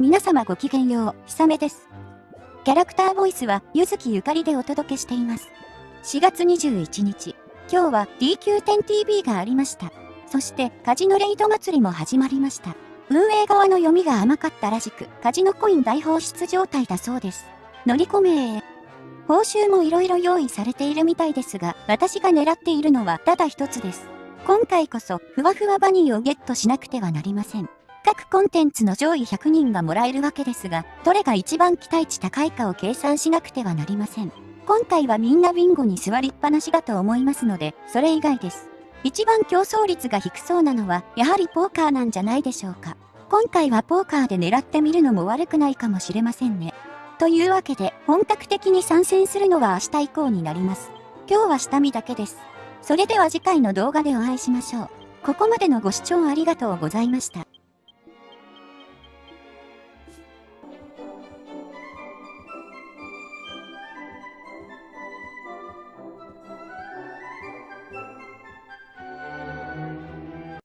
皆様ごきげんよう、ひさめです。キャラクターボイスは、ゆずきゆかりでお届けしています。4月21日、今日は DQ10TV がありました。そして、カジノレイド祭りも始まりました。運営側の読みが甘かったらしく、カジノコイン大放出状態だそうです。乗り込めー。報酬も色々用意されているみたいですが、私が狙っているのはただ一つです。今回こそ、ふわふわバニーをゲットしなくてはなりません。各コンテンツの上位100人がもらえるわけですが、どれが一番期待値高いかを計算しなくてはなりません。今回はみんなビンゴに座りっぱなしだと思いますので、それ以外です。一番競争率が低そうなのは、やはりポーカーなんじゃないでしょうか。今回はポーカーで狙ってみるのも悪くないかもしれませんね。というわけで、本格的に参戦するのは明日以降になります。今日は下見だけです。それでは次回の動画でお会いしましょう。ここまでのご視聴ありがとうございました。